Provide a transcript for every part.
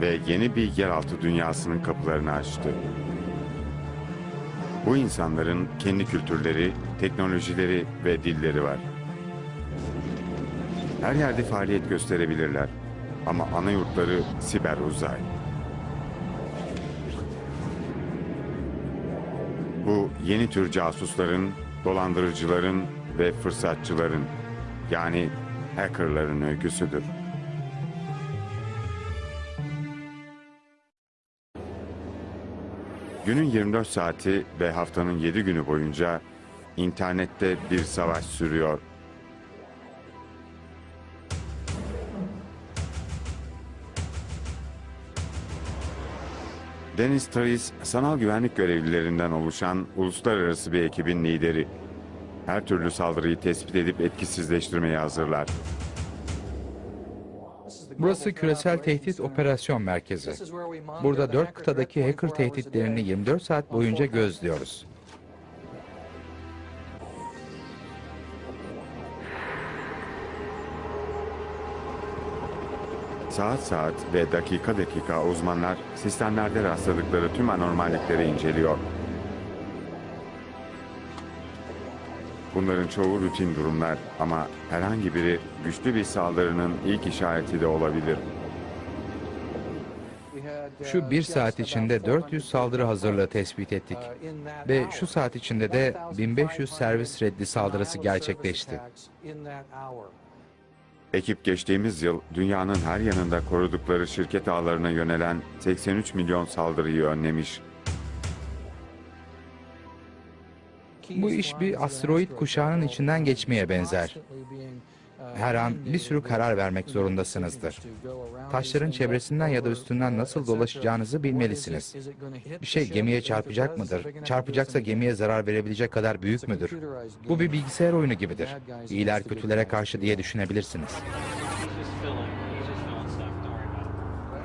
ve yeni bir yeraltı dünyasının kapılarını açtı. Bu insanların kendi kültürleri, teknolojileri ve dilleri var. Her yerde faaliyet gösterebilirler ama ana yurtları siber uzay. Bu yeni tür casusların, dolandırıcıların ve fırsatçıların yani hackerların öyküsüdür. Günün 24 saati ve haftanın 7 günü boyunca internette bir savaş sürüyor. Dennis Trace, sanal güvenlik görevlilerinden oluşan uluslararası bir ekibin lideri. Her türlü saldırıyı tespit edip etkisizleştirmeye hazırlar. Burası küresel tehdit operasyon merkezi. Burada dört kıtadaki hacker tehditlerini 24 saat boyunca gözlüyoruz. Saat saat ve dakika dakika uzmanlar sistemlerde rastladıkları tüm anormallikleri inceliyor. Bunların çoğu rutin durumlar ama herhangi biri güçlü bir saldırının ilk işareti de olabilir. Şu bir saat içinde 400 saldırı hazırlığı tespit ettik. Ve şu saat içinde de 1500 servis reddi saldırısı gerçekleşti. Ekip geçtiğimiz yıl dünyanın her yanında korudukları şirket ağlarına yönelen 83 milyon saldırıyı önlemiş. Bu iş bir asteroid kuşağının içinden geçmeye benzer. Her an bir sürü karar vermek zorundasınızdır. Taşların çevresinden ya da üstünden nasıl dolaşacağınızı bilmelisiniz. Bir şey gemiye çarpacak mıdır? Çarpacaksa gemiye zarar verebilecek kadar büyük müdür? Bu bir bilgisayar oyunu gibidir. İyiler kötülere karşı diye düşünebilirsiniz.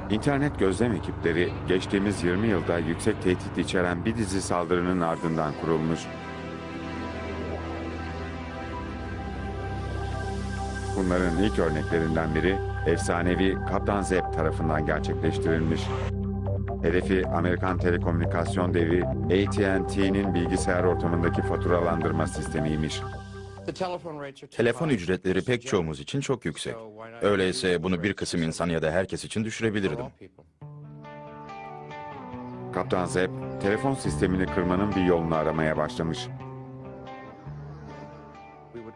İnternet gözlem ekipleri geçtiğimiz 20 yılda yüksek tehdit içeren bir dizi saldırının ardından kurulmuş. Bunların ilk örneklerinden biri efsanevi Kaptan Zep tarafından gerçekleştirilmiş. Hedefi Amerikan telekomünikasyon devi AT&T'nin bilgisayar ortamındaki faturalandırma sistemiymiş. Telefon ücretleri pek çoğumuz için çok yüksek. Öyleyse bunu bir kısım insan ya da herkes için düşürebilirdim. Kaptan Zep, telefon sistemini kırmanın bir yolunu aramaya başlamış.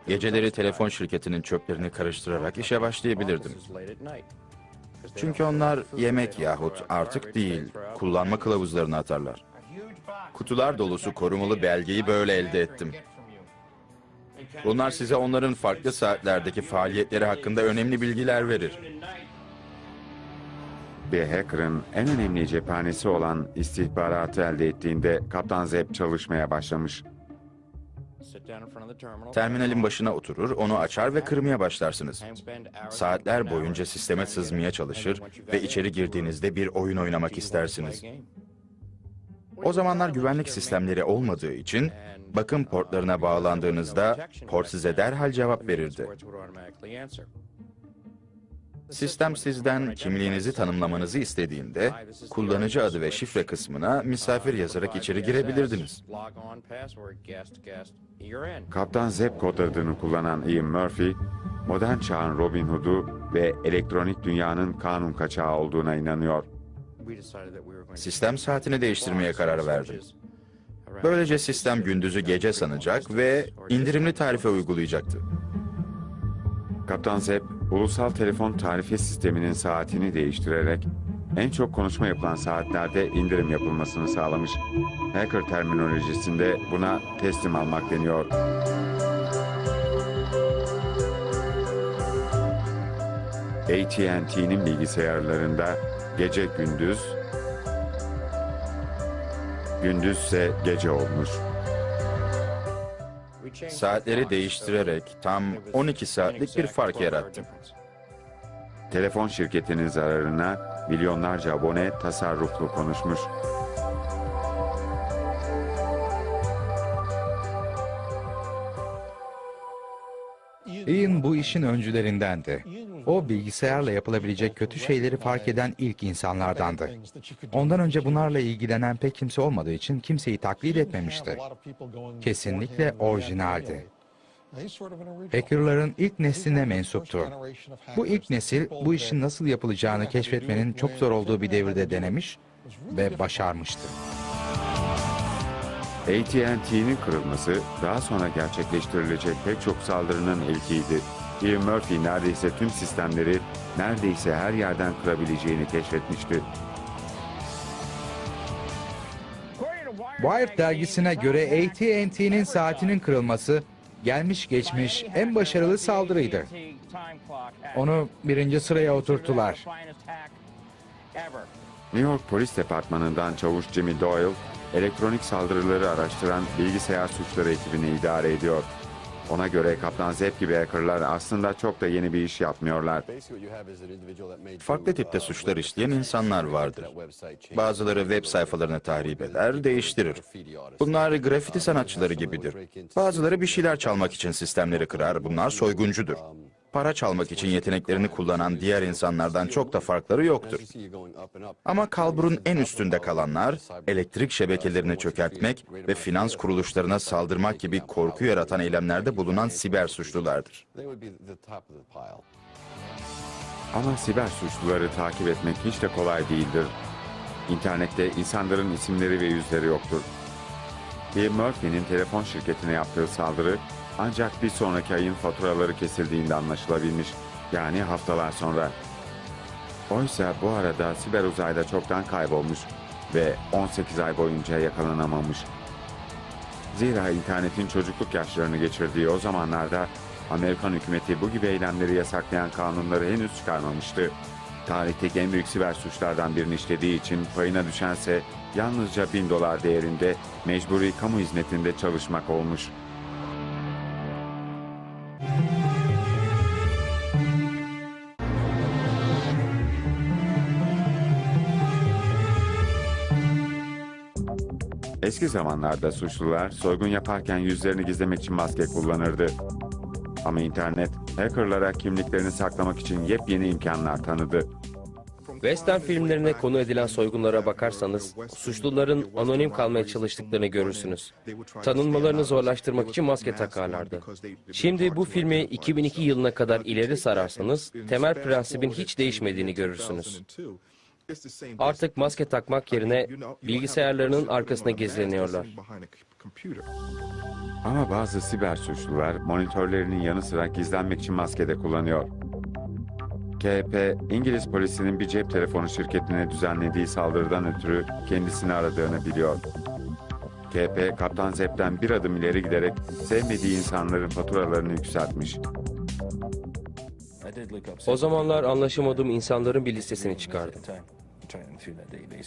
Geceleri telefon şirketinin çöplerini karıştırarak işe başlayabilirdim. Çünkü onlar yemek yahut artık değil, kullanma kılavuzlarını atarlar. Kutular dolusu korumalı belgeyi böyle elde ettim. Bunlar size onların farklı saatlerdeki faaliyetleri hakkında önemli bilgiler verir. Bir hacker'ın en önemli cephanesi olan istihbaratı elde ettiğinde Kaptan Zep çalışmaya başlamış. Terminalin başına oturur, onu açar ve kırmaya başlarsınız. Saatler boyunca sisteme sızmaya çalışır ve içeri girdiğinizde bir oyun oynamak istersiniz. O zamanlar güvenlik sistemleri olmadığı için bakım portlarına bağlandığınızda port size derhal cevap verirdi. Sistem sizden kimliğinizi tanımlamanızı istediğinde kullanıcı adı ve şifre kısmına misafir yazarak içeri girebilirdiniz. Kaptan Zep kod adını kullanan Ian Murphy, modern çağın Robin Hood'u ve elektronik dünyanın kanun kaçağı olduğuna inanıyor. Sistem saatini değiştirmeye karar verdim. Böylece sistem gündüzü gece sanacak ve indirimli tarife uygulayacaktı. Kaptan Zep, ulusal telefon tarife sisteminin saatini değiştirerek en çok konuşma yapılan saatlerde indirim yapılmasını sağlamış. Hacker terminolojisinde buna teslim almak deniyor. AT&T'nin bilgisayarlarında gece gündüz, gündüzse gece olmuş. Saatleri değiştirerek tam 12 saatlik bir fark yarattım. Telefon şirketinin zararına milyonlarca abone tasarruflu konuşmuş. Ian bu işin öncülerindendi. O bilgisayarla yapılabilecek kötü şeyleri fark eden ilk insanlardandı. Ondan önce bunlarla ilgilenen pek kimse olmadığı için kimseyi taklit etmemişti. Kesinlikle orijinaldi. Hackerların ilk nesline mensuptu. Bu ilk nesil bu işin nasıl yapılacağını keşfetmenin çok zor olduğu bir devirde denemiş ve başarmıştı. AT&T'nin kırılması daha sonra gerçekleştirilecek pek çok saldırının ilkiydi. Ian Murphy neredeyse tüm sistemleri neredeyse her yerden kırabileceğini keşfetmişti. Wired dergisine göre AT&T'nin saatinin kırılması gelmiş geçmiş en başarılı saldırıydı. Onu birinci sıraya oturttular. New York Polis Departmanı'ndan çavuş Jimmy Doyle, elektronik saldırıları araştıran bilgisayar suçları ekibini idare ediyor. Ona göre Kaptan Zep gibi hackerlar aslında çok da yeni bir iş yapmıyorlar. Farklı tipte suçlar işleyen insanlar vardır. Bazıları web sayfalarını tahrip eder, değiştirir. Bunlar grafiti sanatçıları gibidir. Bazıları bir şeyler çalmak için sistemleri kırar, bunlar soyguncudur. Para çalmak için yeteneklerini kullanan diğer insanlardan çok da farkları yoktur. Ama kalburun en üstünde kalanlar, elektrik şebekelerini çökertmek ve finans kuruluşlarına saldırmak gibi korku yaratan eylemlerde bulunan siber suçlulardır. Ama siber suçluları takip etmek hiç de kolay değildir. İnternette insanların isimleri ve yüzleri yoktur. Bill Murphy'nin telefon şirketine yaptığı saldırı ancak bir sonraki ayın faturaları kesildiğinde anlaşılabilmiş. Yani haftalar sonra. Oysa bu arada siber uzayda çoktan kaybolmuş ve 18 ay boyunca yakalanamamış. Zira internetin çocukluk yaşlarını geçirdiği o zamanlarda Amerikan hükümeti bu gibi eylemleri yasaklayan kanunları henüz çıkarmamıştı. Tarihteki en büyük siber suçlardan birini işlediği için payına düşense yalnızca bin dolar değerinde mecburi kamu hizmetinde çalışmak olmuş. Eski zamanlarda suçlular soygun yaparken yüzlerini gizlemek için maske kullanırdı. Ama internet hackerlara kimliklerini saklamak için yepyeni imkanlar tanıdı. Western filmlerine konu edilen soygunlara bakarsanız suçluların anonim kalmaya çalıştıklarını görürsünüz. Tanınmalarını zorlaştırmak için maske takarlardı. Şimdi bu filmi 2002 yılına kadar ileri sararsanız temel prensibin hiç değişmediğini görürsünüz. Artık maske takmak yerine bilgisayarlarının arkasına gizleniyorlar. Ama bazı siber suçlular monitörlerinin yanı sıra gizlenmek için maske de kullanıyor. KP, İngiliz polisinin bir cep telefonu şirketine düzenlediği saldırıdan ötürü kendisini aradığını biliyor. KP, Kaptan Zep'ten bir adım ileri giderek sevmediği insanların faturalarını yükseltmiş. O zamanlar anlaşamadığım insanların bir listesini çıkardım.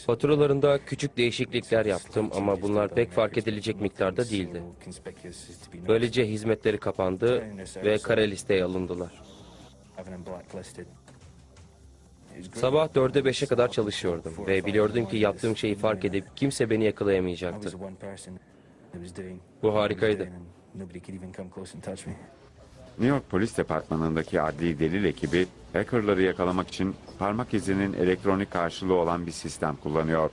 Faturalarında küçük değişiklikler yaptım ama bunlar pek fark edilecek miktarda değildi. Böylece hizmetleri kapandı ve kara listeye alındılar. Sabah 4'e 5'e kadar çalışıyordum ve biliyordum ki yaptığım şeyi fark edip kimse beni yakalayamayacaktı. Bu harikaydı. New York Polis Departmanı'ndaki adli delil ekibi hackerları yakalamak için parmak izinin elektronik karşılığı olan bir sistem kullanıyor.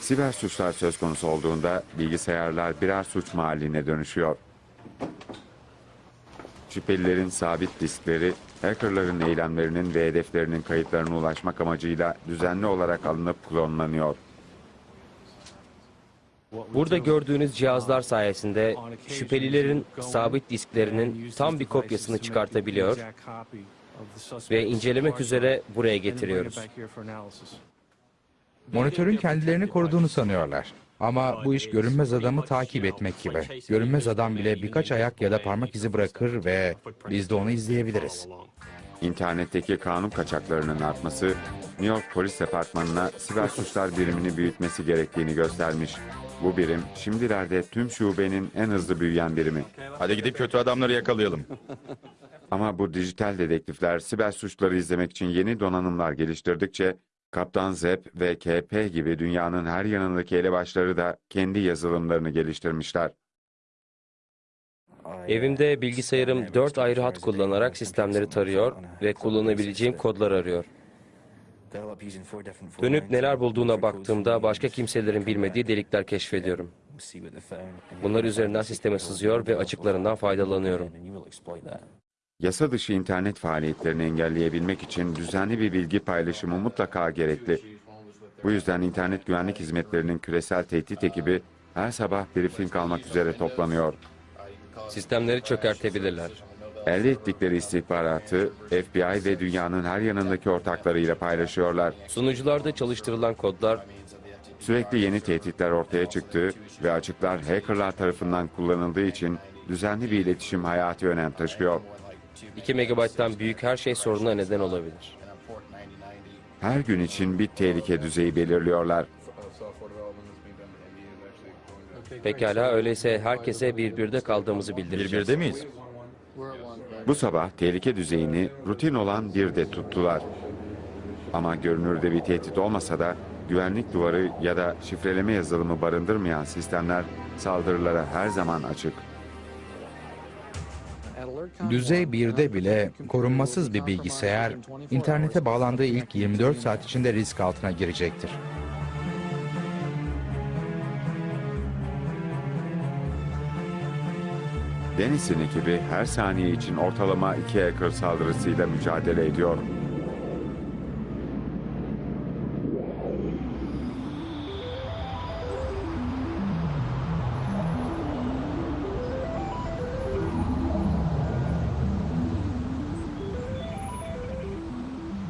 Siber suçlar söz konusu olduğunda bilgisayarlar birer suç mahalline dönüşüyor. Şüphelilerin sabit diskleri, hackerların eylemlerinin ve hedeflerinin kayıtlarına ulaşmak amacıyla düzenli olarak alınıp klonlanıyor. Burada gördüğünüz cihazlar sayesinde şüphelilerin sabit disklerinin tam bir kopyasını çıkartabiliyor ve incelemek üzere buraya getiriyoruz. Monitörün kendilerini koruduğunu sanıyorlar. Ama bu iş görünmez adamı takip etmek gibi. Görünmez adam bile birkaç ayak ya da parmak izi bırakır ve biz de onu izleyebiliriz. İnternetteki kanun kaçaklarının artması, New York Polis Departmanı'na siber suçlar birimini büyütmesi gerektiğini göstermiş. Bu birim şimdilerde tüm şubenin en hızlı büyüyen birimi. Hadi gidip kötü adamları yakalayalım. Ama bu dijital dedektifler siber suçları izlemek için yeni donanımlar geliştirdikçe Kaptan Zep ve KP gibi dünyanın her yanındaki elebaşları da kendi yazılımlarını geliştirmişler. Evimde bilgisayarım dört ayrı hat kullanarak sistemleri tarıyor ve kullanabileceğim kodlar arıyor. Dönüp neler bulduğuna baktığımda başka kimselerin bilmediği delikler keşfediyorum. Bunlar üzerinden sisteme sızıyor ve açıklarından faydalanıyorum. Yasa dışı internet faaliyetlerini engelleyebilmek için düzenli bir bilgi paylaşımı mutlaka gerekli. Bu yüzden internet güvenlik hizmetlerinin küresel tehdit ekibi her sabah briefing almak üzere toplanıyor. Sistemleri çökertebilirler. Elde ettikleri istihbaratı FBI ve dünyanın her yanındaki ortaklarıyla paylaşıyorlar. Sunucularda çalıştırılan kodlar Sürekli yeni tehditler ortaya çıktı ve açıklar hackerlar tarafından kullanıldığı için düzenli bir iletişim hayati önem taşıyor. 2 megabayttan büyük her şey soruna neden olabilir. Her gün için bir tehlike düzeyi belirliyorlar. Pekala öyleyse herkese birbirde kaldığımızı bildireceğiz. Birbirde miyiz? Bu sabah tehlike düzeyini rutin olan bir de tuttular. Ama görünürde bir tehdit olmasa da güvenlik duvarı ya da şifreleme yazılımı barındırmayan sistemler saldırılara her zaman açık. Düzey 1'de bile korunmasız bir bilgisayar internete bağlandığı ilk 24 saat içinde risk altına girecektir. Deniz'in ekibi her saniye için ortalama iki hacker saldırısıyla mücadele ediyor.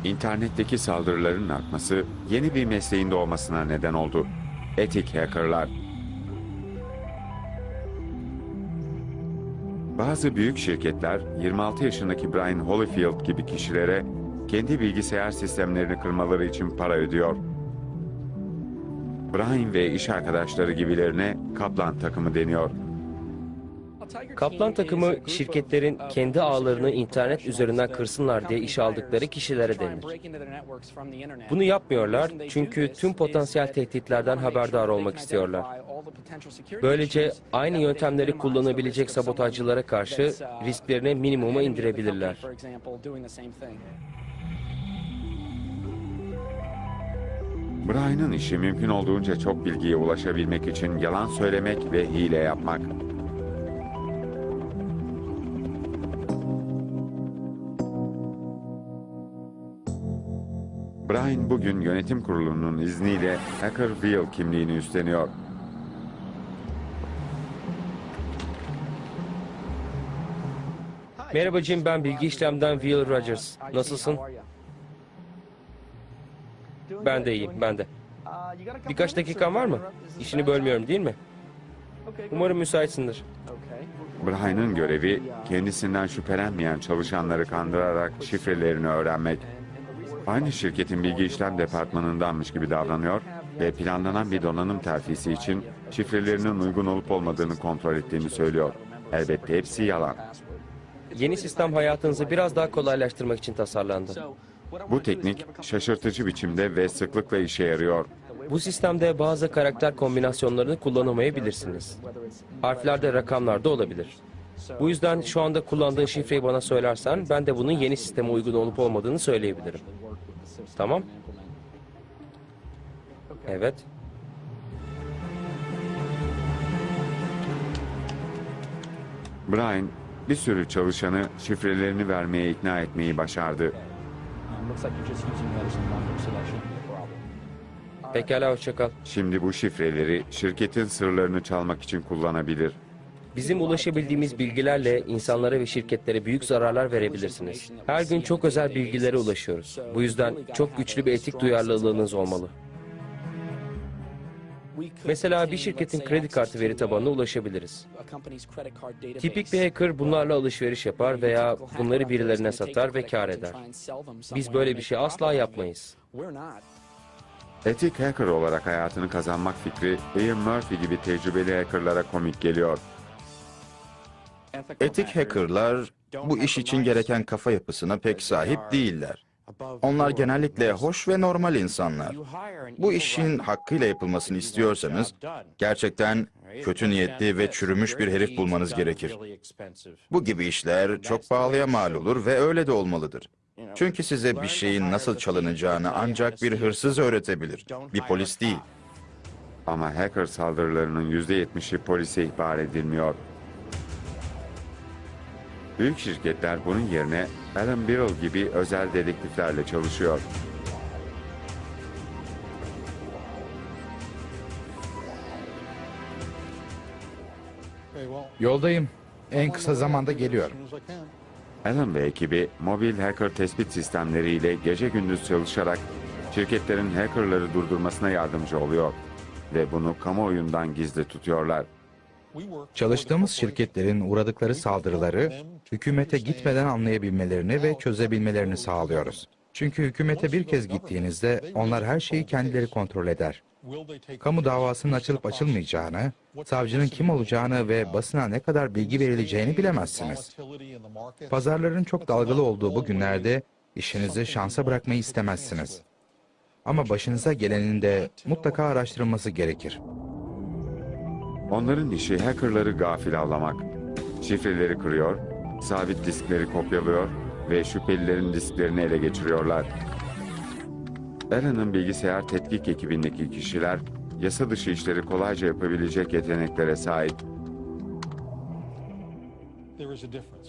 İnternetteki saldırıların artması yeni bir mesleğin doğmasına neden oldu. Etik hackerlar. Bazı büyük şirketler 26 yaşındaki Brian Holyfield gibi kişilere kendi bilgisayar sistemlerini kırmaları için para ödüyor. Brian ve iş arkadaşları gibilerine Kaplan takımı deniyor. Kaplan takımı şirketlerin kendi ağlarını internet üzerinden kırsınlar diye iş aldıkları kişilere denir. Bunu yapmıyorlar çünkü tüm potansiyel tehditlerden haberdar olmak istiyorlar. Böylece aynı yöntemleri kullanabilecek sabotajcılara karşı risklerini minimuma indirebilirler. Brian'ın işi mümkün olduğunca çok bilgiye ulaşabilmek için yalan söylemek ve hile yapmak. Brian bugün yönetim kurulunun izniyle Hacker Wheel kimliğini üstleniyor. Merhaba Jim, ben bilgi işlemden Will Rogers. Nasılsın? Ben de iyiyim, ben de. Birkaç dakikan var mı? İşini bölmüyorum değil mi? Umarım müsaitsindir. Brian'ın görevi kendisinden şüphelenmeyen çalışanları kandırarak şifrelerini öğrenmek. Aynı şirketin bilgi işlem departmanındanmış gibi davranıyor ve planlanan bir donanım terfisi için şifrelerinin uygun olup olmadığını kontrol ettiğini söylüyor. Elbette hepsi yalan. Yeni sistem hayatınızı biraz daha kolaylaştırmak için tasarlandı. Bu teknik şaşırtıcı biçimde ve sıklıkla işe yarıyor. Bu sistemde bazı karakter kombinasyonlarını kullanamayabilirsiniz. Harfler de rakamlar da olabilir. Bu yüzden şu anda kullandığın şifreyi bana söylersen ben de bunun yeni sisteme uygun olup olmadığını söyleyebilirim. Tamam? Evet. Brian bir sürü çalışanı şifrelerini vermeye ikna etmeyi başardı. Pekala hoşça kal. Şimdi bu şifreleri şirketin sırlarını çalmak için kullanabilir. Bizim ulaşabildiğimiz bilgilerle insanlara ve şirketlere büyük zararlar verebilirsiniz. Her gün çok özel bilgilere ulaşıyoruz. Bu yüzden çok güçlü bir etik duyarlılığınız olmalı. Mesela bir şirketin kredi kartı veri tabanına ulaşabiliriz. Tipik bir hacker bunlarla alışveriş yapar veya bunları birilerine satar ve kar eder. Biz böyle bir şey asla yapmayız. Etik hacker olarak hayatını kazanmak fikri Ian Murphy gibi tecrübeli hackerlara komik geliyor. Etik hackerlar bu iş için gereken kafa yapısına pek sahip değiller. Onlar genellikle hoş ve normal insanlar. Bu işin hakkıyla yapılmasını istiyorsanız gerçekten kötü niyetli ve çürümüş bir herif bulmanız gerekir. Bu gibi işler çok pahalıya mal olur ve öyle de olmalıdır. Çünkü size bir şeyin nasıl çalınacağını ancak bir hırsız öğretebilir, bir polis değil. Ama hacker saldırılarının %70'i polise ihbar edilmiyor. Büyük şirketler bunun yerine Alan Birrell gibi özel dedektiflerle çalışıyor. Yoldayım. En kısa zamanda geliyorum. Alan ve ekibi mobil hacker tespit sistemleriyle gece gündüz çalışarak şirketlerin hackerları durdurmasına yardımcı oluyor ve bunu kamuoyundan gizli tutuyorlar. Çalıştığımız şirketlerin uğradıkları saldırıları hükümete gitmeden anlayabilmelerini ve çözebilmelerini sağlıyoruz. Çünkü hükümete bir kez gittiğinizde onlar her şeyi kendileri kontrol eder. Kamu davasının açılıp açılmayacağını, savcının kim olacağını ve basına ne kadar bilgi verileceğini bilemezsiniz. Pazarların çok dalgalı olduğu bu günlerde işinizi şansa bırakmayı istemezsiniz. Ama başınıza gelenin de mutlaka araştırılması gerekir. Onların işi hackerları gafil avlamak. Şifreleri kırıyor, sabit diskleri kopyalıyor ve şüphelilerin disklerini ele geçiriyorlar. Alan'ın bilgisayar tetkik ekibindeki kişiler yasa dışı işleri kolayca yapabilecek yeteneklere sahip.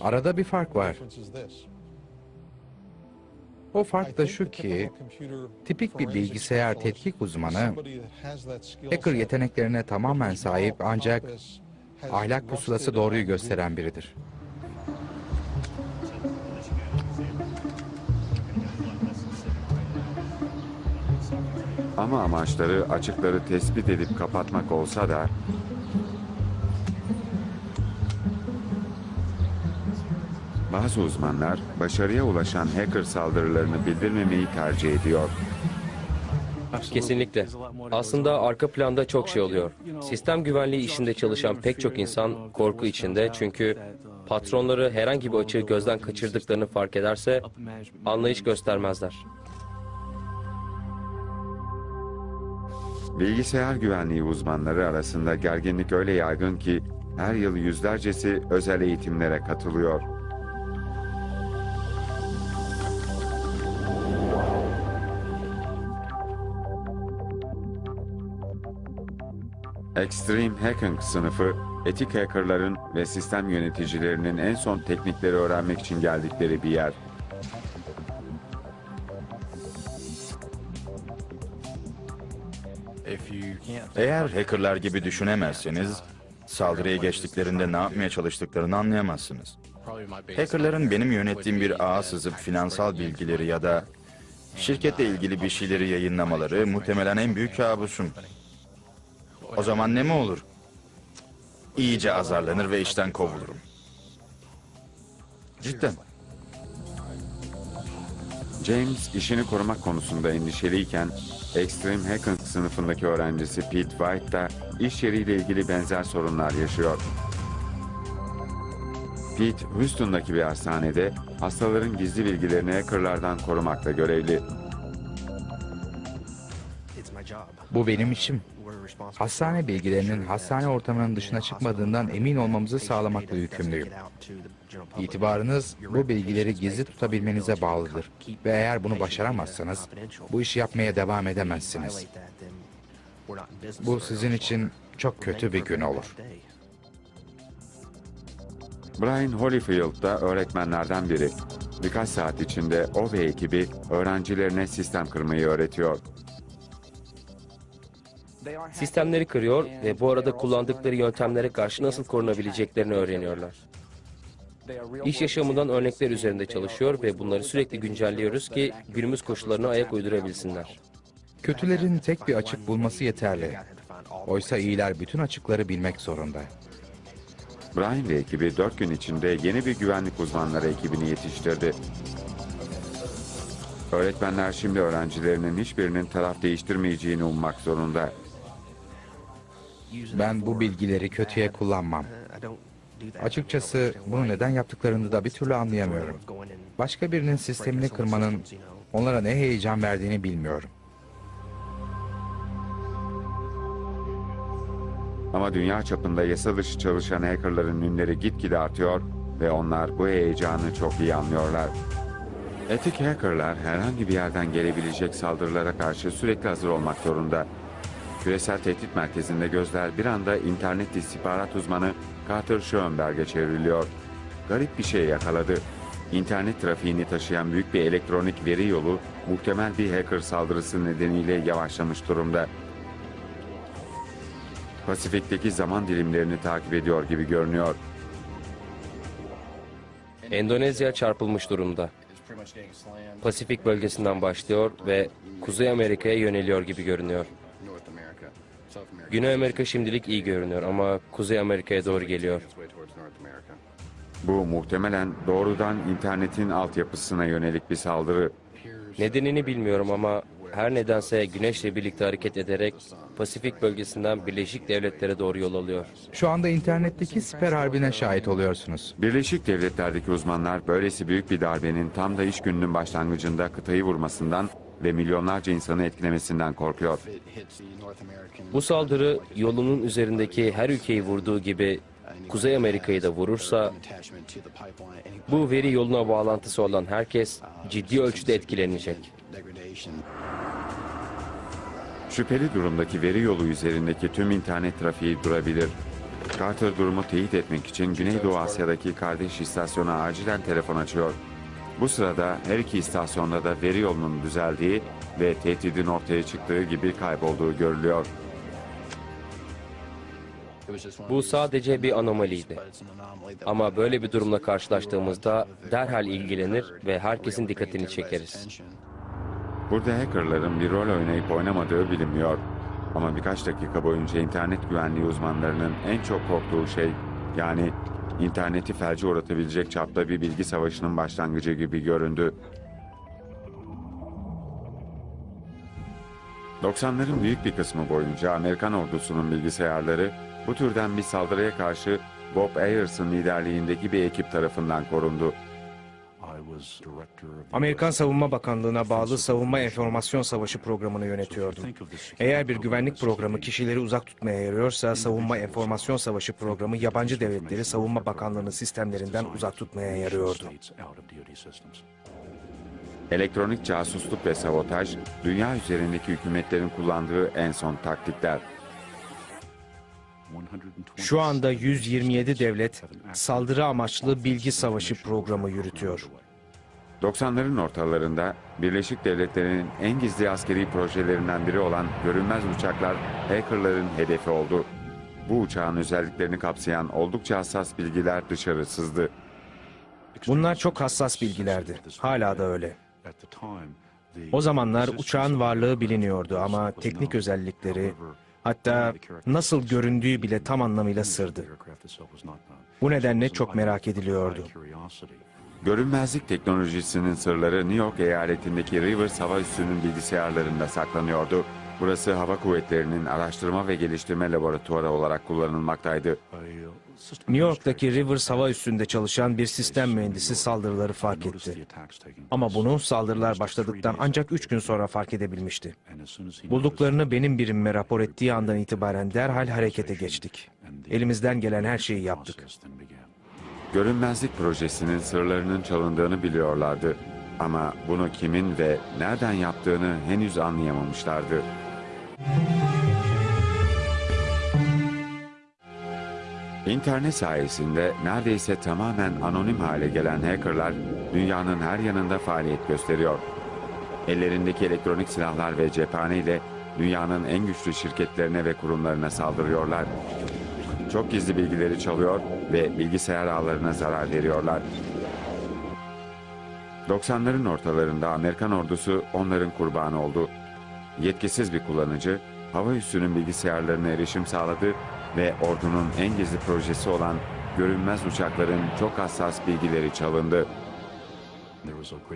Arada bir fark var. O fark da şu ki, tipik bir bilgisayar tetkik uzmanı, hacker yeteneklerine tamamen sahip ancak ahlak pusulası doğruyu gösteren biridir. Ama amaçları açıkları tespit edip kapatmak olsa da bazı uzmanlar başarıya ulaşan hacker saldırılarını bildirmemeyi tercih ediyor. Kesinlikle. Aslında arka planda çok şey oluyor. Sistem güvenliği işinde çalışan pek çok insan korku içinde çünkü patronları herhangi bir açığı gözden kaçırdıklarını fark ederse anlayış göstermezler. Bilgisayar güvenliği uzmanları arasında gerginlik öyle yaygın ki her yıl yüzlercesi özel eğitimlere katılıyor. Extreme Hacking sınıfı, etik hackerların ve sistem yöneticilerinin en son teknikleri öğrenmek için geldikleri bir yer. Eğer hackerlar gibi düşünemezseniz, saldırıya geçtiklerinde ne yapmaya çalıştıklarını anlayamazsınız. Hackerların benim yönettiğim bir ağa sızıp finansal bilgileri ya da şirketle ilgili bir şeyleri yayınlamaları muhtemelen en büyük kabusum. O zaman ne mi olur? İyice azarlanır ve işten kovulurum. Cidden. James işini korumak konusunda endişeliyken Extreme Hacking sınıfındaki öğrencisi Pete White da iş yeriyle ilgili benzer sorunlar yaşıyor. Pete, Houston'daki bir hastanede hastaların gizli bilgilerini hackerlardan korumakla görevli. Bu benim işim. Hastane bilgilerinin hastane ortamının dışına çıkmadığından emin olmamızı sağlamakla yükümlüyüm. İtibarınız bu bilgileri gizli tutabilmenize bağlıdır. Ve eğer bunu başaramazsanız bu işi yapmaya devam edemezsiniz. Bu sizin için çok kötü bir gün olur. Brian Holyfield da öğretmenlerden biri. Birkaç saat içinde o ve ekibi öğrencilerine sistem kırmayı öğretiyor. Sistemleri kırıyor ve bu arada kullandıkları yöntemlere karşı nasıl korunabileceklerini öğreniyorlar. İş yaşamından örnekler üzerinde çalışıyor ve bunları sürekli güncelliyoruz ki günümüz koşullarına ayak uydurabilsinler. Kötülerin tek bir açık bulması yeterli. Oysa iyiler bütün açıkları bilmek zorunda. Brian ve ekibi dört gün içinde yeni bir güvenlik uzmanları ekibini yetiştirdi. Öğretmenler şimdi öğrencilerinin hiçbirinin taraf değiştirmeyeceğini ummak zorunda. Ben bu bilgileri kötüye kullanmam. Açıkçası bunu neden yaptıklarını da bir türlü anlayamıyorum. Başka birinin sistemini kırmanın Onlara ne heyecan verdiğini bilmiyorum. Ama dünya çapında yasa dışı çalışan hackerların ünleri gitgide artıyor ve onlar bu heyecanı çok iyi anlıyorlar. Etik hackerlar herhangi bir yerden gelebilecek saldırılara karşı sürekli hazır olmak zorunda. Küresel tehdit merkezinde gözler bir anda internet istihbarat uzmanı Carter Schoenberg'e çevriliyor. Garip bir şey yakaladı. İnternet trafiğini taşıyan büyük bir elektronik veri yolu muhtemel bir hacker saldırısı nedeniyle yavaşlamış durumda. Pasifik'teki zaman dilimlerini takip ediyor gibi görünüyor. Endonezya çarpılmış durumda. Pasifik bölgesinden başlıyor ve Kuzey Amerika'ya yöneliyor gibi görünüyor. Güney Amerika şimdilik iyi görünüyor ama Kuzey Amerika'ya doğru geliyor. Bu muhtemelen doğrudan internetin altyapısına yönelik bir saldırı. Nedenini bilmiyorum ama her nedense güneşle birlikte hareket ederek Pasifik bölgesinden Birleşik Devletlere doğru yol alıyor. Şu anda internetteki siper harbine şahit oluyorsunuz. Birleşik Devletler'deki uzmanlar böylesi büyük bir darbenin tam da iş gününün başlangıcında kıtayı vurmasından ve milyonlarca insanı etkilemesinden korkuyor. Bu saldırı yolunun üzerindeki her ülkeyi vurduğu gibi Kuzey Amerika'yı da vurursa bu veri yoluna bağlantısı olan herkes ciddi ölçüde etkilenecek. Şüpheli durumdaki veri yolu üzerindeki tüm internet trafiği durabilir. Carter durumu teyit etmek için Güneydoğu Asya'daki kardeş istasyona acilen telefon açıyor. Bu sırada her iki istasyonda da veri yolunun düzeldiği ve tehdidin ortaya çıktığı gibi kaybolduğu görülüyor. Bu sadece bir anomaliydi. Ama böyle bir durumla karşılaştığımızda derhal ilgilenir ve herkesin dikkatini çekeriz. Burada hackerların bir rol oynayıp oynamadığı bilinmiyor. Ama birkaç dakika boyunca internet güvenliği uzmanlarının en çok korktuğu şey, yani interneti felce uğratabilecek çapta bir bilgi savaşının başlangıcı gibi göründü. 90'ların büyük bir kısmı boyunca Amerikan ordusunun bilgisayarları bu türden bir saldırıya karşı Bob Ayers'ın liderliğindeki bir ekip tarafından korundu. Amerikan Savunma Bakanlığı'na bağlı Savunma Enformasyon Savaşı programını yönetiyordum. Eğer bir güvenlik programı kişileri uzak tutmaya yarıyorsa Savunma Enformasyon Savaşı programı yabancı devletleri Savunma Bakanlığı'nın sistemlerinden uzak tutmaya yarıyordu. Elektronik casusluk ve sabotaj, dünya üzerindeki hükümetlerin kullandığı en son taktikler. Şu anda 127 devlet saldırı amaçlı bilgi savaşı programı yürütüyor. 90'ların ortalarında Birleşik Devletler'in en gizli askeri projelerinden biri olan görünmez uçaklar hackerların hedefi oldu. Bu uçağın özelliklerini kapsayan oldukça hassas bilgiler dışarı sızdı. Bunlar çok hassas bilgilerdi. Hala da öyle. O zamanlar uçağın varlığı biliniyordu ama teknik özellikleri, hatta nasıl göründüğü bile tam anlamıyla sırdı. Bu nedenle çok merak ediliyordu. Görünmezlik teknolojisinin sırları New York eyaletindeki Rivers Hava Üssü'nün bilgisayarlarında saklanıyordu. Burası hava kuvvetlerinin araştırma ve geliştirme laboratuvarı olarak kullanılmaktaydı. New York'taki Rivers hava üssünde çalışan bir sistem mühendisi saldırıları fark etti. Ama bunu saldırılar başladıktan ancak 3 gün sonra fark edebilmişti. Bulduklarını benim birimime rapor ettiği andan itibaren derhal harekete geçtik. Elimizden gelen her şeyi yaptık. Görünmezlik projesinin sırlarının çalındığını biliyorlardı. Ama bunu kimin ve nereden yaptığını henüz anlayamamışlardı. İnternet sayesinde neredeyse tamamen anonim hale gelen hackerlar dünyanın her yanında faaliyet gösteriyor. Ellerindeki elektronik silahlar ve cephane ile dünyanın en güçlü şirketlerine ve kurumlarına saldırıyorlar. Çok gizli bilgileri çalıyor ve bilgisayar ağlarına zarar veriyorlar. 90'ların ortalarında Amerikan ordusu onların kurbanı oldu. Yetkisiz bir kullanıcı, hava üssünün bilgisayarlarına erişim sağladı ve ordunun en gizli projesi olan görünmez uçakların çok hassas bilgileri çalındı.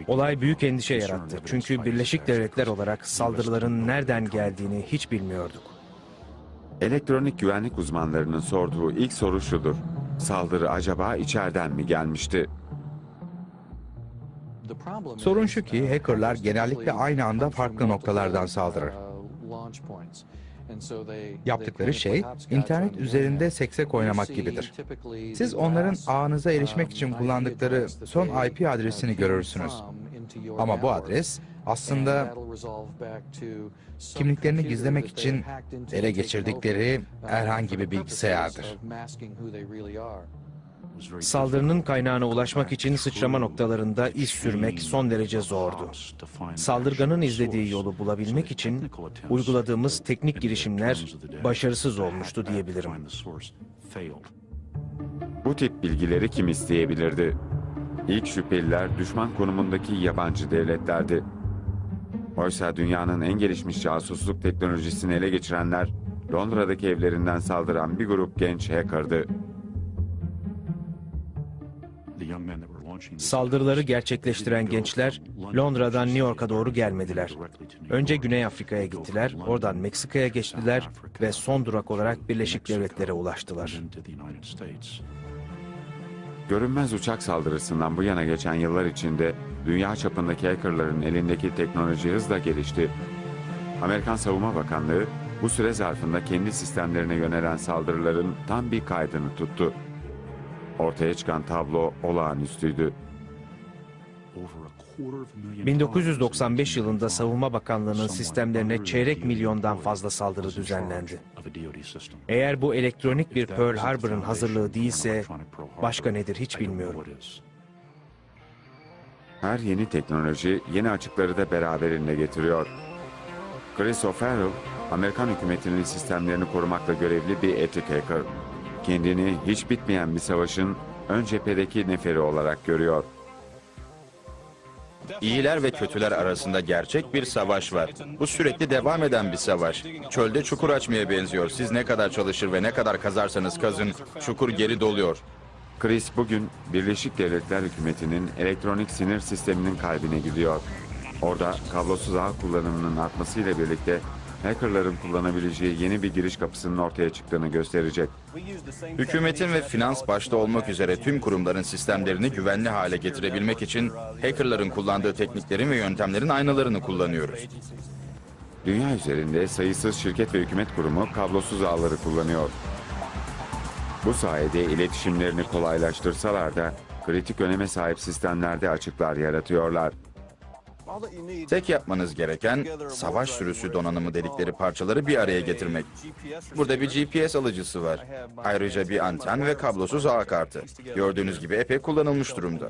Olay büyük endişe yarattı. Çünkü Birleşik Devletler olarak saldırıların nereden geldiğini hiç bilmiyorduk. Elektronik güvenlik uzmanlarının sorduğu ilk soru şudur. Saldırı acaba içeriden mi gelmişti? Sorun şu ki hackerlar genellikle aynı anda farklı noktalardan saldırır. Yaptıkları şey internet üzerinde seksek oynamak gibidir. Siz onların ağınıza erişmek için kullandıkları son IP adresini görürsünüz. Ama bu adres aslında kimliklerini gizlemek için ele geçirdikleri herhangi bir bilgisayardır. Saldırının kaynağına ulaşmak için sıçrama noktalarında iz sürmek son derece zordu. Saldırganın izlediği yolu bulabilmek için uyguladığımız teknik girişimler başarısız olmuştu diyebilirim. Bu tip bilgileri kim isteyebilirdi? İlk şüpheliler düşman konumundaki yabancı devletlerdi. Oysa dünyanın en gelişmiş casusluk teknolojisini ele geçirenler Londra'daki evlerinden saldıran bir grup genç hacker'dı. Saldırıları gerçekleştiren gençler Londra'dan New York'a doğru gelmediler. Önce Güney Afrika'ya gittiler, oradan Meksika'ya geçtiler ve son durak olarak Birleşik Devletlere ulaştılar. Görünmez uçak saldırısından bu yana geçen yıllar içinde dünya çapındaki hackerların elindeki teknoloji hızla gelişti. Amerikan Savunma Bakanlığı bu süre zarfında kendi sistemlerine yönelen saldırıların tam bir kaydını tuttu. Ortaya çıkan tablo olağanüstüydü. 1995 yılında Savunma Bakanlığı'nın sistemlerine çeyrek milyondan fazla saldırı düzenlendi. Eğer bu elektronik bir Pearl Harbor'ın hazırlığı değilse başka nedir hiç bilmiyorum. Her yeni teknoloji yeni açıkları da beraberinde getiriyor. Chris O'Farrell, Amerikan hükümetinin sistemlerini korumakla görevli bir etik hacker. Kendini hiç bitmeyen bir savaşın ön cephedeki neferi olarak görüyor. İyiler ve kötüler arasında gerçek bir savaş var. Bu sürekli devam eden bir savaş. Çölde çukur açmaya benziyor. Siz ne kadar çalışır ve ne kadar kazarsanız kazın, çukur geri doluyor. Chris bugün Birleşik Devletler Hükümeti'nin elektronik sinir sisteminin kalbine gidiyor. Orada kablosuz ağ kullanımının artmasıyla birlikte hackerların kullanabileceği yeni bir giriş kapısının ortaya çıktığını gösterecek. Hükümetin ve finans başta olmak üzere tüm kurumların sistemlerini güvenli hale getirebilmek için hackerların kullandığı tekniklerin ve yöntemlerin aynalarını kullanıyoruz. Dünya üzerinde sayısız şirket ve hükümet kurumu kablosuz ağları kullanıyor. Bu sayede iletişimlerini kolaylaştırsalar da kritik öneme sahip sistemlerde açıklar yaratıyorlar. Tek yapmanız gereken savaş sürüsü donanımı dedikleri parçaları bir araya getirmek. Burada bir GPS alıcısı var. Ayrıca bir anten ve kablosuz ağ kartı. Gördüğünüz gibi epey kullanılmış durumda.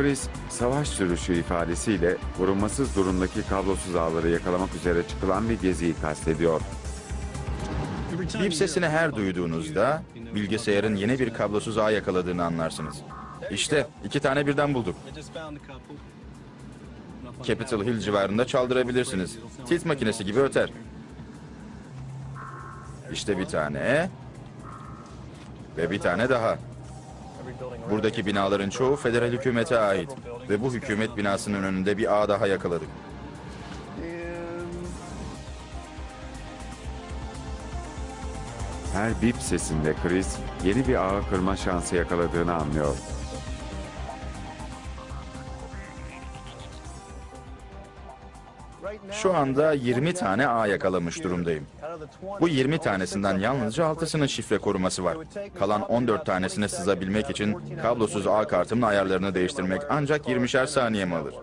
Chris, savaş sürüşü ifadesiyle korunmasız durumdaki kablosuz ağları yakalamak üzere çıkılan bir geziyi kastediyor. Bip sesini her duyduğunuzda bilgisayarın yeni bir kablosuz ağ yakaladığını anlarsınız. İşte iki tane birden bulduk. Capitol Hill civarında çaldırabilirsiniz. Tilt makinesi gibi öter. İşte bir tane. Ve bir tane daha. Buradaki binaların çoğu federal hükümete ait. Ve bu hükümet binasının önünde bir ağ daha yakaladık. Her bip sesinde Chris yeni bir ağı kırma şansı yakaladığını anlıyor. Şu anda 20 tane ağ yakalamış durumdayım. Bu 20 tanesinden yalnızca 6'sının şifre koruması var. Kalan 14 tanesine sızabilmek için kablosuz ağ kartımın ayarlarını değiştirmek ancak 20'şer saniyemi alır.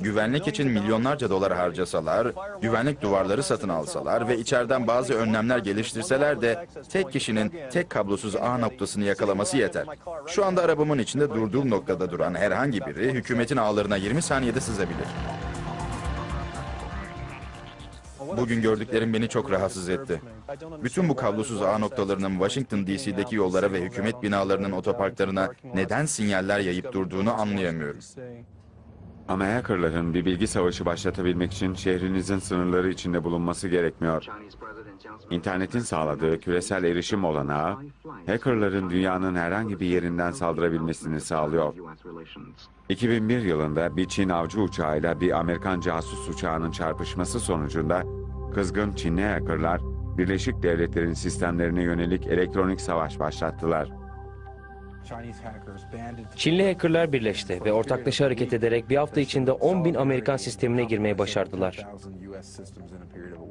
Güvenlik için milyonlarca dolar harcasalar, güvenlik duvarları satın alsalar ve içeriden bazı önlemler geliştirseler de tek kişinin tek kablosuz ağ noktasını yakalaması yeter. Şu anda arabamın içinde durduğum noktada duran herhangi biri hükümetin ağlarına 20 saniyede sızabilir. Bugün gördüklerim beni çok rahatsız etti. Bütün bu kablosuz ağ noktalarının Washington DC'deki yollara ve hükümet binalarının otoparklarına neden sinyaller yayıp durduğunu anlayamıyorum. Ama hackerların bir bilgi savaşı başlatabilmek için şehrinizin sınırları içinde bulunması gerekmiyor. İnternetin sağladığı küresel erişim olanağı, hackerların dünyanın herhangi bir yerinden saldırabilmesini sağlıyor. 2001 yılında bir Çin avcı uçağıyla bir Amerikan casus uçağının çarpışması sonucunda kızgın Çinli hackerlar, Birleşik Devletler'in sistemlerine yönelik elektronik savaş başlattılar. Çinli hackerlar birleşti ve ortaklaşa hareket ederek bir hafta içinde 10 bin Amerikan sistemine girmeyi başardılar.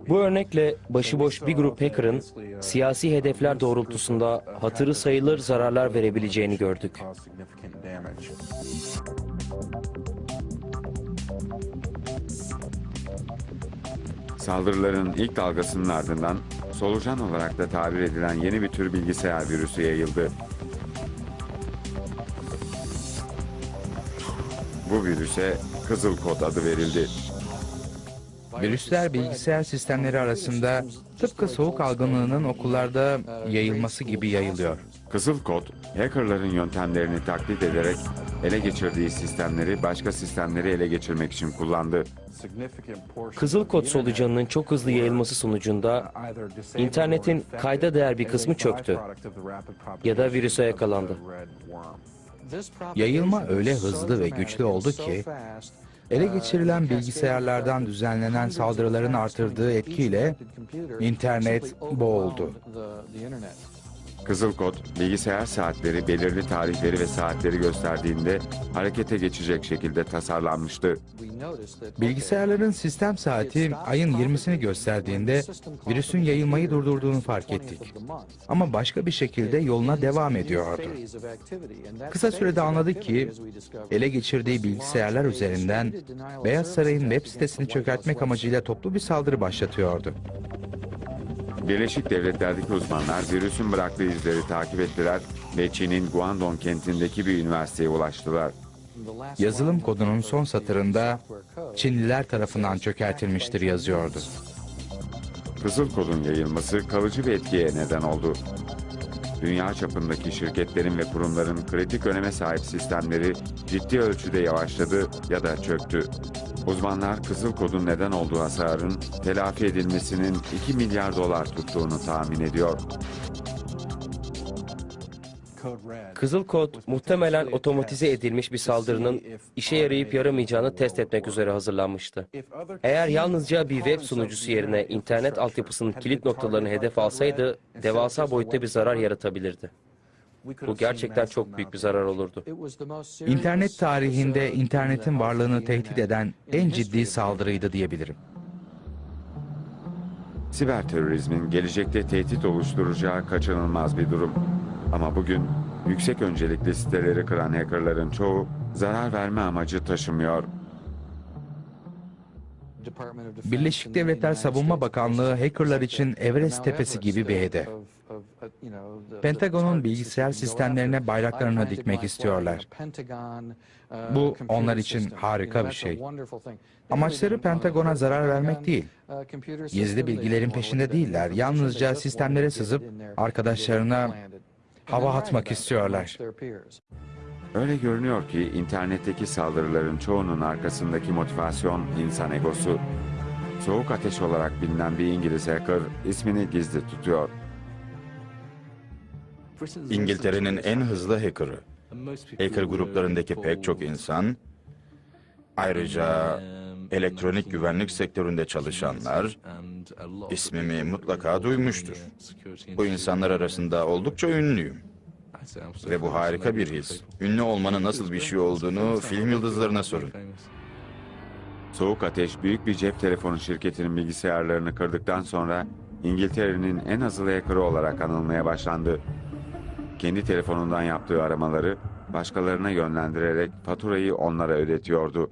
Bu örnekle başıboş bir grup hacker'ın siyasi hedefler doğrultusunda hatırı sayılır zararlar verebileceğini gördük. Saldırıların ilk dalgasının ardından solucan olarak da tabir edilen yeni bir tür bilgisayar virüsü yayıldı. Bu virüse kızıl kod adı verildi. Virüsler bilgisayar sistemleri arasında tıpkı soğuk algınlığının okullarda yayılması gibi yayılıyor. Kızıl kod, hackerların yöntemlerini taklit ederek ele geçirdiği sistemleri başka sistemleri ele geçirmek için kullandı. Kızıl kod solucanının çok hızlı yayılması sonucunda internetin kayda değer bir kısmı çöktü ya da virüse yakalandı. Yayılma öyle hızlı ve güçlü oldu ki ele geçirilen bilgisayarlardan düzenlenen saldırıların artırdığı etkiyle internet boğuldu. Kızıl kod, bilgisayar saatleri belirli tarihleri ve saatleri gösterdiğinde harekete geçecek şekilde tasarlanmıştı. Bilgisayarların sistem saati ayın 20'sini gösterdiğinde virüsün yayılmayı durdurduğunu fark ettik. Ama başka bir şekilde yoluna devam ediyordu. Kısa sürede anladık ki ele geçirdiği bilgisayarlar üzerinden Beyaz Saray'ın web sitesini çökertmek amacıyla toplu bir saldırı başlatıyordu. Birleşik Devletler'deki uzmanlar virüsün bıraktığı izleri takip ettiler ve Çin'in Guangdong kentindeki bir üniversiteye ulaştılar. Yazılım kodunun son satırında Çinliler tarafından çökertilmiştir yazıyordu. Kızıl kodun yayılması kalıcı bir etkiye neden oldu. Dünya çapındaki şirketlerin ve kurumların kritik öneme sahip sistemleri ciddi ölçüde yavaşladı ya da çöktü. Uzmanlar kızıl kodun neden olduğu hasarın telafi edilmesinin 2 milyar dolar tuttuğunu tahmin ediyor. Kızıl kod muhtemelen otomatize edilmiş bir saldırının işe yarayıp yaramayacağını test etmek üzere hazırlanmıştı. Eğer yalnızca bir web sunucusu yerine internet altyapısının kilit noktalarını hedef alsaydı devasa boyutta bir zarar yaratabilirdi. Bu gerçekten çok büyük bir zarar olurdu. İnternet tarihinde internetin varlığını tehdit eden en ciddi saldırıydı diyebilirim. Siber terörizmin gelecekte tehdit oluşturacağı kaçınılmaz bir durum. Ama bugün yüksek öncelikli siteleri kıran hackerların çoğu zarar verme amacı taşımıyor. Birleşik Devletler Savunma Bakanlığı hackerlar için Everest tepesi gibi bir hedef. Pentagon'un bilgisayar sistemlerine bayraklarını dikmek istiyorlar. Bu onlar için harika bir şey. Amaçları Pentagon'a zarar vermek değil. Gizli bilgilerin peşinde değiller. Yalnızca sistemlere sızıp arkadaşlarına hava atmak istiyorlar. Öyle görünüyor ki internetteki saldırıların çoğunun arkasındaki motivasyon insan egosu. Soğuk ateş olarak bilinen bir İngiliz hacker ismini gizli tutuyor. İngiltere'nin en hızlı hackerı. Hacker gruplarındaki pek çok insan, ayrıca elektronik güvenlik sektöründe çalışanlar ismimi mutlaka duymuştur. Bu insanlar arasında oldukça ünlüyüm. Ve bu harika bir his. Ünlü olmanın nasıl bir şey olduğunu film yıldızlarına sorun. Soğuk ateş büyük bir cep telefonu şirketinin bilgisayarlarını kırdıktan sonra İngiltere'nin en hızlı hackerı olarak anılmaya başlandı. Kendi telefonundan yaptığı aramaları başkalarına yönlendirerek faturayı onlara ödetiyordu.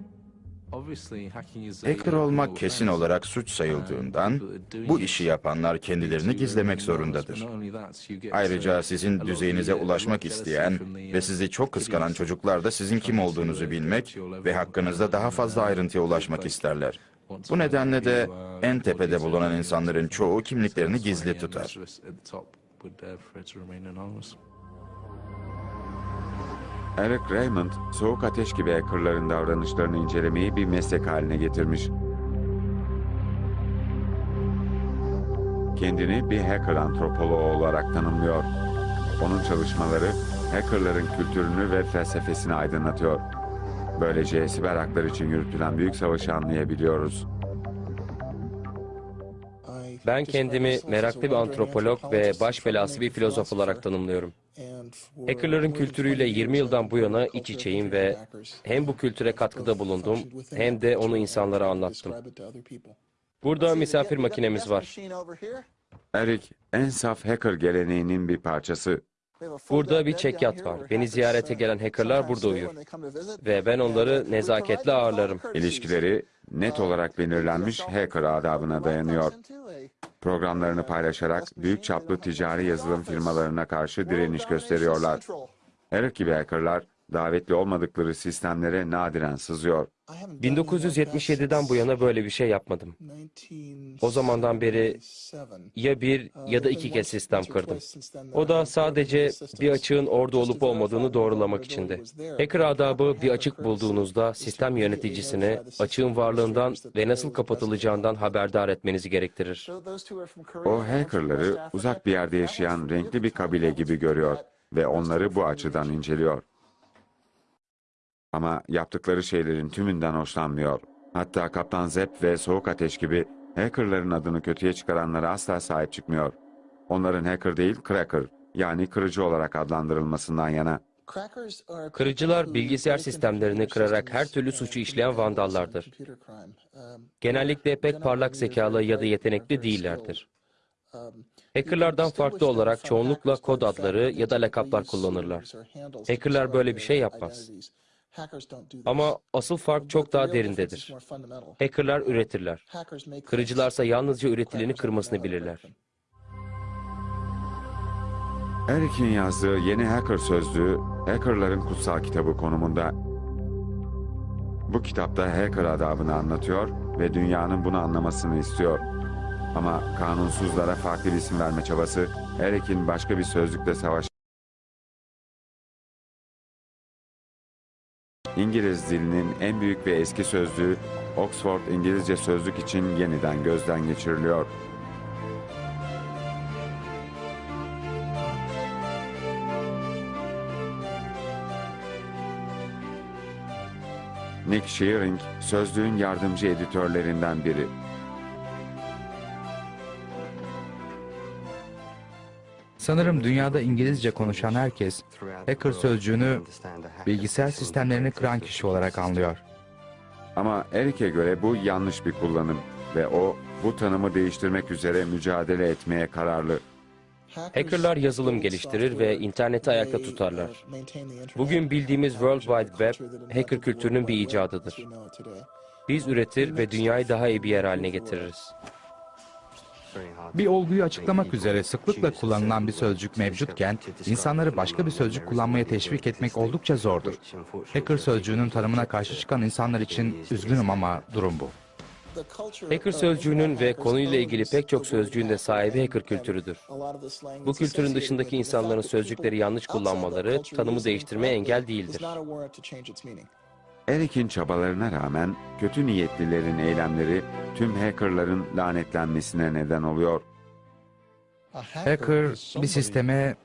Hacker olmak kesin olarak suç sayıldığından bu işi yapanlar kendilerini gizlemek zorundadır. Ayrıca sizin düzeyinize ulaşmak isteyen ve sizi çok kıskanan çocuklar da sizin kim olduğunuzu bilmek ve hakkınızda daha fazla ayrıntıya ulaşmak isterler. Bu nedenle de en tepede bulunan insanların çoğu kimliklerini gizli tutar. Eric Raymond, soğuk ateş gibi hackerların davranışlarını incelemeyi bir meslek haline getirmiş. kendini bir hacker antropoloğu olarak tanımlıyor. Onun çalışmaları hackerların kültürünü ve felsefesini aydınlatıyor. Böylece siber haklar için yürütülen büyük savaşı anlayabiliyoruz. Ben kendimi meraklı bir antropolog ve baş belası bir filozof olarak tanımlıyorum. Hackerların kültürüyle 20 yıldan bu yana iç içeyim ve hem bu kültüre katkıda bulundum hem de onu insanlara anlattım. Burada misafir makinemiz var. Eric, en saf hacker geleneğinin bir parçası. Burada bir çekyat var. Beni ziyarete gelen hackerlar burada uyur. Ve ben onları nezaketle ağırlarım. İlişkileri net olarak belirlenmiş hacker adabına dayanıyor. Programlarını paylaşarak büyük çaplı ticari yazılım firmalarına karşı direniş gösteriyorlar. Eric gibi hackerlar davetli olmadıkları sistemlere nadiren sızıyor. 1977'den bu yana böyle bir şey yapmadım. O zamandan beri ya bir ya da iki kez sistem kırdım. O da sadece bir açığın orada olup olmadığını doğrulamak içindi. Hacker adabı bir açık bulduğunuzda sistem yöneticisini açığın varlığından ve nasıl kapatılacağından haberdar etmenizi gerektirir. O hackerları uzak bir yerde yaşayan renkli bir kabile gibi görüyor ve onları bu açıdan inceliyor. Ama yaptıkları şeylerin tümünden hoşlanmıyor. Hatta Kaptan Zep ve Soğuk Ateş gibi hackerların adını kötüye çıkaranlara asla sahip çıkmıyor. Onların hacker değil, cracker yani kırıcı olarak adlandırılmasından yana. Kırıcılar bilgisayar sistemlerini kırarak her türlü suçu işleyen vandallardır. Genellikle pek parlak zekalı ya da yetenekli değillerdir. Hackerlardan farklı olarak çoğunlukla kod adları ya da lakaplar kullanırlar. Hackerlar böyle bir şey yapmaz. Ama asıl fark çok daha derindedir. Hackerlar üretirler. Kırıcılarsa yalnızca üretileni kırmasını bilirler. Eric'in yazdığı yeni hacker sözlüğü, hackerların kutsal kitabı konumunda. Bu kitapta hacker adabını anlatıyor ve dünyanın bunu anlamasını istiyor. Ama kanunsuzlara farklı bir isim verme çabası, Eric'in başka bir sözlükle savaş İngiliz dilinin en büyük ve eski sözlüğü Oxford İngilizce Sözlük için yeniden gözden geçiriliyor. Nick Shearing, sözlüğün yardımcı editörlerinden biri. Sanırım dünyada İngilizce konuşan herkes hacker sözcüğünü bilgisayar sistemlerini kıran kişi olarak anlıyor. Ama Eric'e göre bu yanlış bir kullanım ve o bu tanımı değiştirmek üzere mücadele etmeye kararlı. Hackerlar yazılım geliştirir ve interneti ayakta tutarlar. Bugün bildiğimiz World Wide Web, hacker kültürünün bir icadıdır. Biz üretir ve dünyayı daha iyi bir yer haline getiririz. Bir olguyu açıklamak üzere sıklıkla kullanılan bir sözcük mevcutken, insanları başka bir sözcük kullanmaya teşvik etmek oldukça zordur. Hacker sözcüğünün tanımına karşı çıkan insanlar için üzgünüm ama durum bu. Hacker sözcüğünün ve konuyla ilgili pek çok sözcüğün de sahibi hacker kültürüdür. Bu kültürün dışındaki insanların sözcükleri yanlış kullanmaları tanımı değiştirmeye engel değildir. Eric'in çabalarına rağmen kötü niyetlilerin eylemleri tüm hackerların lanetlenmesine neden oluyor. Hacker bir sisteme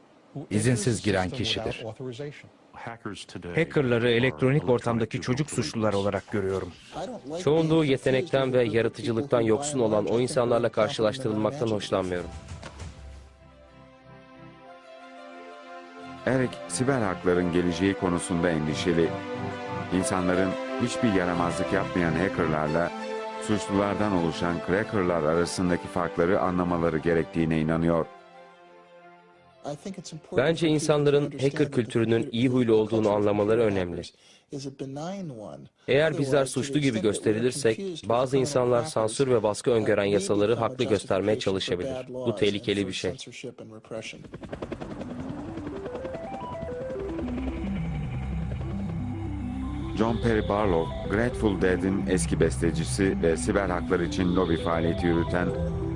izinsiz giren kişidir. Hackerları elektronik ortamdaki çocuk suçlular olarak görüyorum. Çoğunluğu yetenekten ve yaratıcılıktan yoksun olan o insanlarla karşılaştırılmaktan hoşlanmıyorum. Eric, siber hakların geleceği konusunda endişeli. İnsanların hiçbir yaramazlık yapmayan hackerlarla suçlulardan oluşan crackerlar arasındaki farkları anlamaları gerektiğine inanıyor. Bence insanların hacker kültürünün iyi huylu olduğunu anlamaları önemli. Eğer bizler suçlu gibi gösterilirsek, bazı insanlar sansür ve baskı öngören yasaları haklı göstermeye çalışabilir. Bu tehlikeli bir şey. John Perry Barlow, Grateful Dead'in eski bestecisi ve siber haklar için lobi faaliyeti yürüten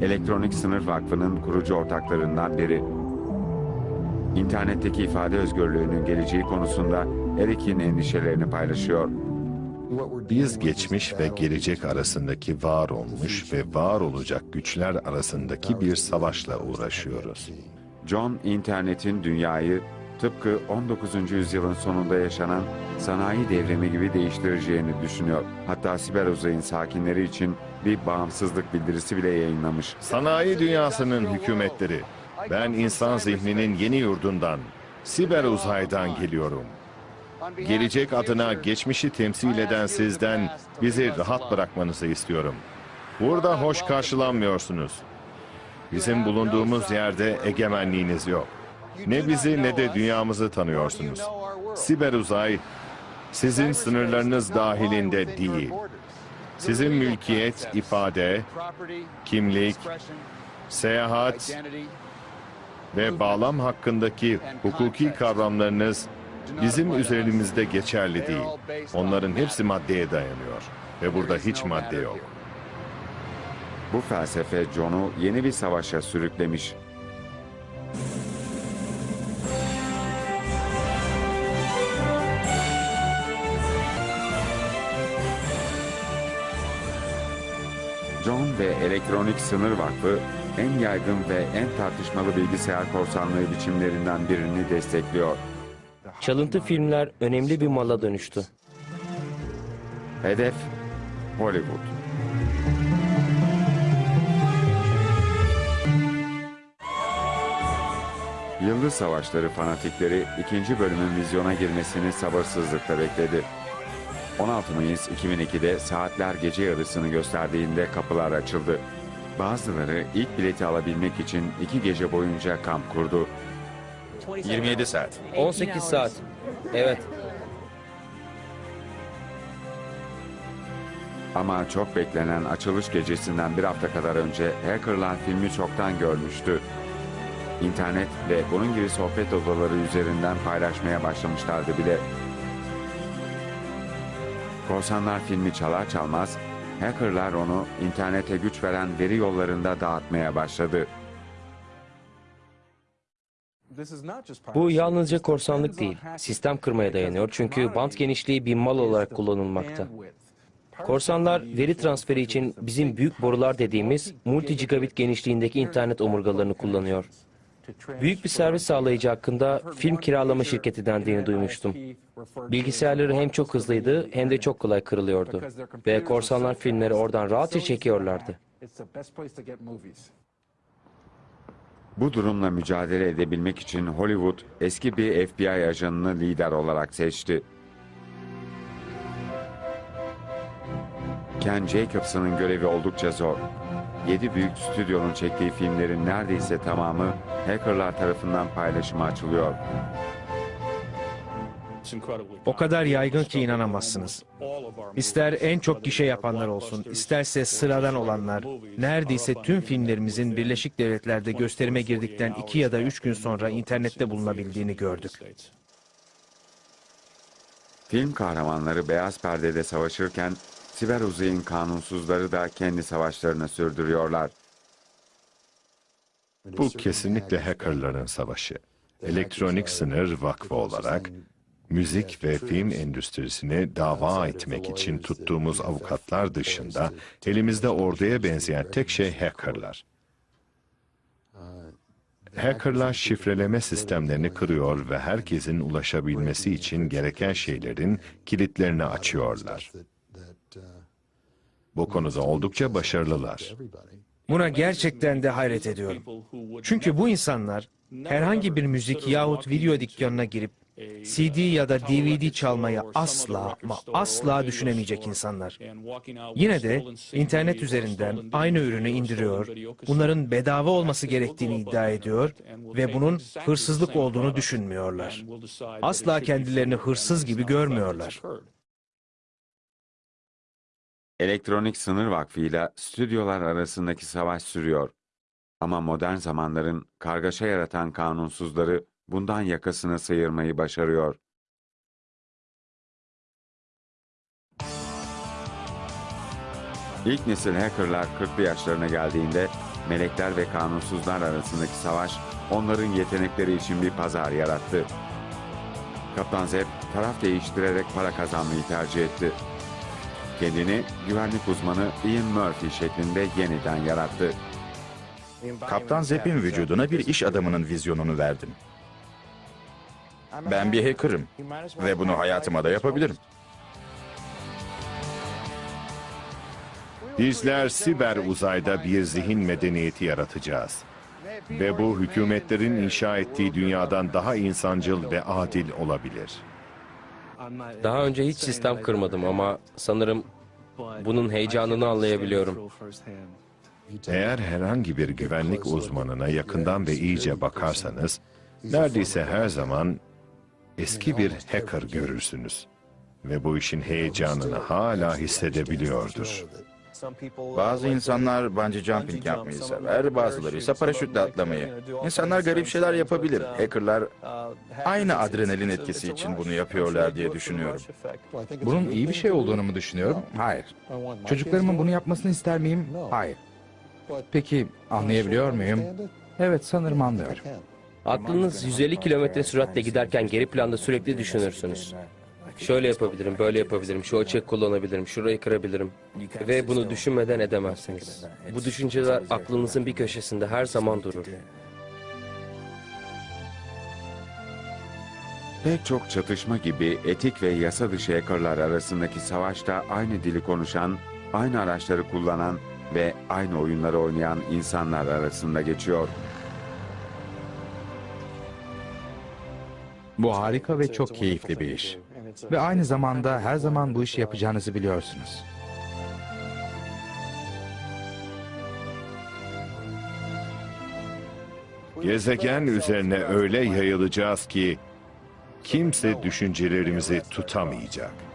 Elektronik Sınır Vakfı'nın kurucu ortaklarından biri. İnternetteki ifade özgürlüğünün geleceği konusunda Eric'in endişelerini paylaşıyor. Biz geçmiş ve gelecek arasındaki var olmuş ve var olacak güçler arasındaki bir savaşla uğraşıyoruz. John, internetin dünyayı tıpkı 19. yüzyılın sonunda yaşanan sanayi devrimi gibi değiştireceğini düşünüyor. Hatta siber uzayın sakinleri için bir bağımsızlık bildirisi bile yayınlamış. Sanayi dünyasının hükümetleri, ben insan zihninin yeni yurdundan, siber uzaydan geliyorum. Gelecek adına geçmişi temsil eden sizden bizi rahat bırakmanızı istiyorum. Burada hoş karşılanmıyorsunuz. Bizim bulunduğumuz yerde egemenliğiniz yok. Ne bizi ne de dünyamızı tanıyorsunuz. Siber uzay sizin sınırlarınız dahilinde değil. Sizin mülkiyet, ifade, kimlik, seyahat ve bağlam hakkındaki hukuki kavramlarınız bizim üzerimizde geçerli değil. Onların hepsi maddeye dayanıyor ve burada hiç madde yok. Bu felsefe John'u yeni bir savaşa sürüklemiş. John ve Elektronik Sınır Vakfı en yaygın ve en tartışmalı bilgisayar korsanlığı biçimlerinden birini destekliyor. Çalıntı filmler önemli bir mala dönüştü. Hedef Hollywood. Yıldız Savaşları fanatikleri ikinci bölümün vizyona girmesini sabırsızlıkla bekledi. 16 Mayıs 2002'de saatler gece yarısını gösterdiğinde kapılar açıldı. Bazıları ilk bileti alabilmek için iki gece boyunca kamp kurdu. 27 saat. 18 saat. Evet. Ama çok beklenen açılış gecesinden bir hafta kadar önce hackerlar filmi çoktan görmüştü. İnternet ve bunun gibi sohbet odaları üzerinden paylaşmaya başlamışlardı bile. Korsanlar filmi çalar çalmaz, hackerlar onu internete güç veren veri yollarında dağıtmaya başladı. Bu yalnızca korsanlık değil, sistem kırmaya dayanıyor çünkü bant genişliği bir mal olarak kullanılmakta. Korsanlar veri transferi için bizim büyük borular dediğimiz multi gigabit genişliğindeki internet omurgalarını kullanıyor. Büyük bir servis sağlayıcı hakkında film kiralama şirketi dendiğini duymuştum. Bilgisayarları hem çok hızlıydı hem de çok kolay kırılıyordu. Ve korsanlar filmleri oradan rahatça çekiyorlardı. Bu durumla mücadele edebilmek için Hollywood eski bir FBI ajanını lider olarak seçti. Ken Jacobson'ın görevi oldukça zor. Yedi büyük stüdyonun çektiği filmlerin neredeyse tamamı hackerlar tarafından paylaşıma açılıyor. O kadar yaygın ki inanamazsınız. İster en çok gişe yapanlar olsun, isterse sıradan olanlar, neredeyse tüm filmlerimizin Birleşik Devletler'de gösterime girdikten iki ya da üç gün sonra internette bulunabildiğini gördük. Film kahramanları beyaz perdede savaşırken siber uzayın kanunsuzları da kendi savaşlarını sürdürüyorlar. Bu kesinlikle hackerların savaşı. Elektronik Sınır Vakfı olarak müzik ve film endüstrisini dava etmek için tuttuğumuz avukatlar dışında elimizde orduya benzeyen tek şey hackerlar. Hackerlar şifreleme sistemlerini kırıyor ve herkesin ulaşabilmesi için gereken şeylerin kilitlerini açıyorlar. Bu konuda oldukça başarılılar. Buna gerçekten de hayret ediyorum. Çünkü bu insanlar herhangi bir müzik yahut video dükkanına girip CD ya da DVD çalmayı asla ama asla düşünemeyecek insanlar. Yine de internet üzerinden aynı ürünü indiriyor, bunların bedava olması gerektiğini iddia ediyor ve bunun hırsızlık olduğunu düşünmüyorlar. Asla kendilerini hırsız gibi görmüyorlar. Elektronik Sınır Vakfı ile stüdyolar arasındaki savaş sürüyor. Ama modern zamanların kargaşa yaratan kanunsuzları bundan yakasını sıyırmayı başarıyor. İlk nesil hackerlar 40'lı yaşlarına geldiğinde melekler ve kanunsuzlar arasındaki savaş onların yetenekleri için bir pazar yarattı. Kaptan Zeb taraf değiştirerek para kazanmayı tercih etti. Kendini güvenlik uzmanı Ian Murphy şeklinde yeniden yarattı. Kaptan Zepp'in vücuduna bir iş adamının vizyonunu verdim. Ben bir hacker'ım ve bunu hayatıma da yapabilirim. Bizler siber uzayda bir zihin medeniyeti yaratacağız. Ve bu hükümetlerin inşa ettiği dünyadan daha insancıl ve adil olabilir. Daha önce hiç sistem kırmadım ama sanırım bunun heyecanını anlayabiliyorum. Eğer herhangi bir güvenlik uzmanına yakından ve iyice bakarsanız, neredeyse her zaman eski bir hacker görürsünüz. Ve bu işin heyecanını hala hissedebiliyordur. Bazı insanlar bungee jumping yapmayı sever, bazıları ise paraşütle atlamayı. İnsanlar garip şeyler yapabilir. Hackerlar aynı adrenalin etkisi için bunu yapıyorlar diye düşünüyorum. Bunun iyi bir şey olduğunu mu düşünüyorum? Hayır. Çocuklarımın bunu yapmasını ister miyim? Hayır. Peki anlayabiliyor muyum? Evet sanırım anlıyorum. Aklınız 150 kilometre süratle giderken geri planda sürekli düşünürsünüz. Şöyle yapabilirim, böyle yapabilirim, şu açığı kullanabilirim, şurayı kırabilirim. Ve bunu düşünmeden edemezsiniz. Bu düşünceler aklınızın bir köşesinde her zaman durur. Pek çok çatışma gibi etik ve yasa dışı hackerlar arasındaki savaşta aynı dili konuşan, aynı araçları kullanan ve aynı oyunları oynayan insanlar arasında geçiyor. Bu harika ve çok keyifli bir iş. Ve aynı zamanda her zaman bu işi yapacağınızı biliyorsunuz. Gezegen üzerine öyle yayılacağız ki kimse düşüncelerimizi tutamayacak.